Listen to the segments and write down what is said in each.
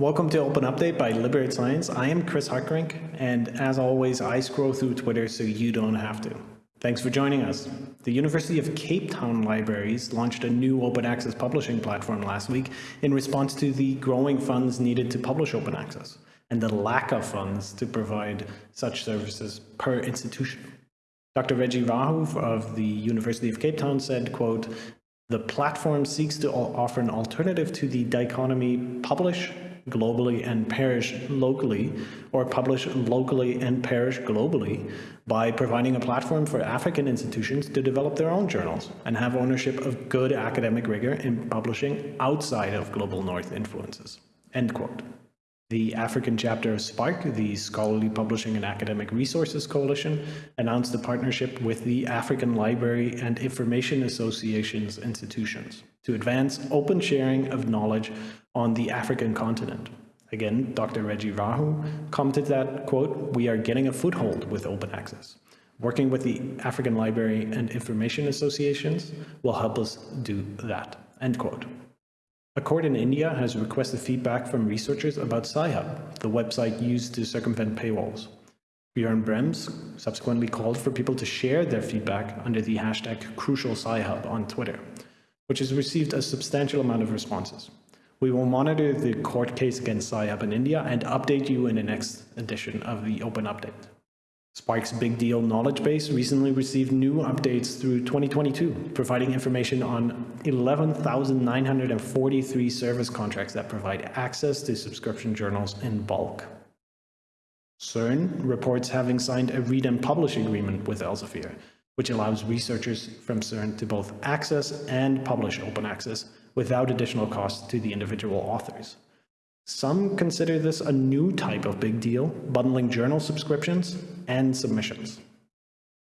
Welcome to Open Update by Liberate Science. I am Chris Hartgerink, and as always, I scroll through Twitter so you don't have to. Thanks for joining us. The University of Cape Town Libraries launched a new open access publishing platform last week in response to the growing funds needed to publish open access and the lack of funds to provide such services per institution. Dr. Reggie Raju of the University of Cape Town said, quote, the platform seeks to offer an alternative to the dichotomy publish globally and perish locally, or publish locally and perish globally by providing a platform for African institutions to develop their own journals and have ownership of good academic rigor in publishing outside of global north influences. End quote. The African chapter of SPARC, the Scholarly Publishing and Academic Resources Coalition, announced a partnership with the African Library and Information Association's institutions to advance open sharing of knowledge on the African continent. Again, Dr. Reggie Raju commented that, quote, we are getting a foothold with open access. Working with the African Library and Information Associations will help us do that, end quote. A court in India has requested feedback from researchers about Sci-Hub, the website used to circumvent paywalls. Björn Brembs subsequently called for people to share their feedback under the hashtag crucial CrucialSciHub on Twitter, which has received a substantial amount of responses. We will monitor the court case against Sci-Hub in India and update you in the next edition of the Open Update. SPARC's Big Deal knowledge base recently received new updates through 2022, providing information on 11,943 service contracts that provide access to subscription journals in bulk. CERN reports having signed a read and publish agreement with Elsevier, which allows researchers from CERN to both access and publish open access without additional cost to the individual authors. Some consider this a new type of big deal, bundling journal subscriptions and submissions.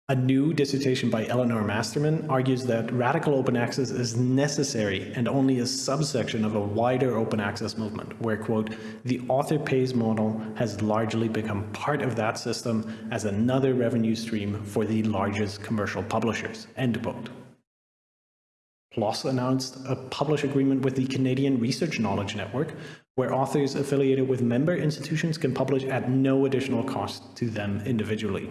A new dissertation by Eleanor Masterman argues that radical open access is necessary and only a subsection of a wider open access movement, where, quote, the author pays model has largely become part of that system as another revenue stream for the largest commercial publishers, end quote. PLOS announced a publish agreement with the Canadian Research Knowledge Network, where authors affiliated with member institutions can publish at no additional cost to them individually.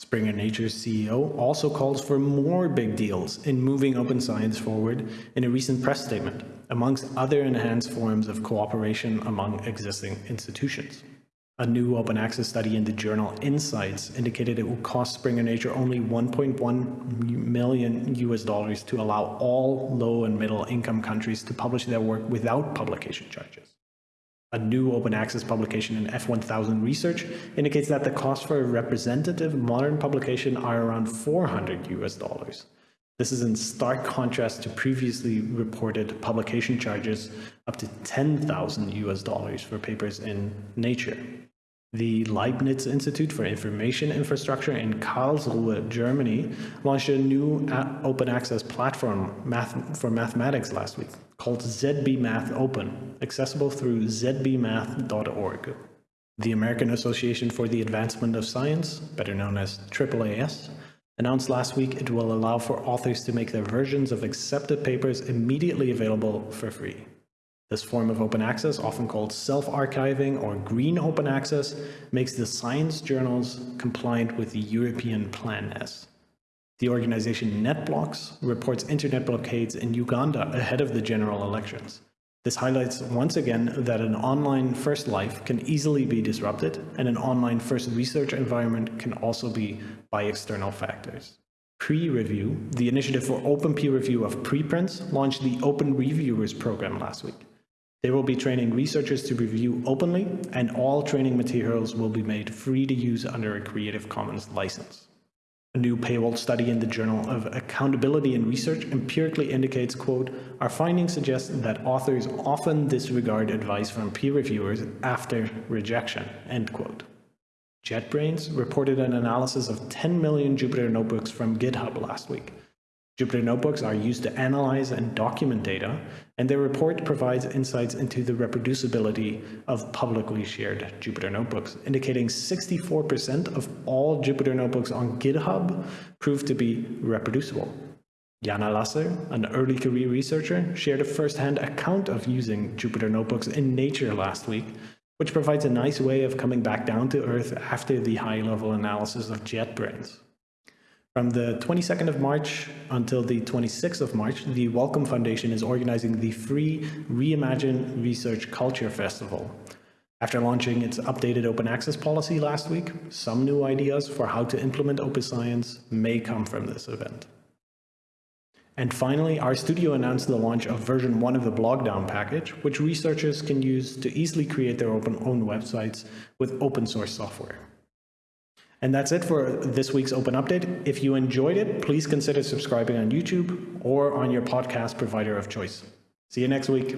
Springer Nature's CEO also calls for more big deals in moving open science forward in a recent press statement, amongst other enhanced forms of cooperation among existing institutions. A new open access study in the journal Insights indicated it would cost Springer Nature only 1.1 million US dollars to allow all low and middle income countries to publish their work without publication charges. A new open access publication in F1000 Research indicates that the cost for a representative modern publication are around 400 US dollars. This is in stark contrast to previously reported publication charges up to 10,000 US dollars for papers in Nature. The Leibniz Institute for Information Infrastructure in Karlsruhe, Germany, launched a new open access platform math for mathematics last week called ZB Math Open, accessible through zbmath.org. The American Association for the Advancement of Science, better known as AAAS, announced last week it will allow for authors to make their versions of accepted papers immediately available for free. This form of open access, often called self-archiving or green open access, makes the science journals compliant with the European Plan S. The organization NetBlocks reports internet blockades in Uganda ahead of the general elections. This highlights once again that an online first life can easily be disrupted and an online first research environment can also be by external factors. PREreview, the initiative for open peer review of preprints, launched the Open Reviewers program last week. They will be training researchers to review openly, and all training materials will be made free to use under a Creative Commons license. A new paywall study in the Journal of Accountability in Research empirically indicates, quote, our findings suggest that authors often disregard advice from peer reviewers after rejection, end quote. JetBrains reported an analysis of 10 million Jupyter notebooks from GitHub last week. Jupyter Notebooks are used to analyze and document data, and their report provides insights into the reproducibility of publicly shared Jupyter Notebooks, indicating 64% of all Jupyter Notebooks on GitHub proved to be reproducible. Jana Lasser, an early career researcher, shared a first-hand account of using Jupyter Notebooks in Nature last week, which provides a nice way of coming back down to earth after the high-level analysis of JetBrains. From the 22nd of March until the 26th of March, the Wellcome Foundation is organizing the free Reimagine Research Culture Festival. After launching its updated open access policy last week, some new ideas for how to implement open science may come from this event. And finally, RStudio announced the launch of version 1 of the Blogdown package, which researchers can use to easily create their open own websites with open source software. And that's it for this week's Open Update. If you enjoyed it, please consider subscribing on YouTube or on your podcast provider of choice. See you next week.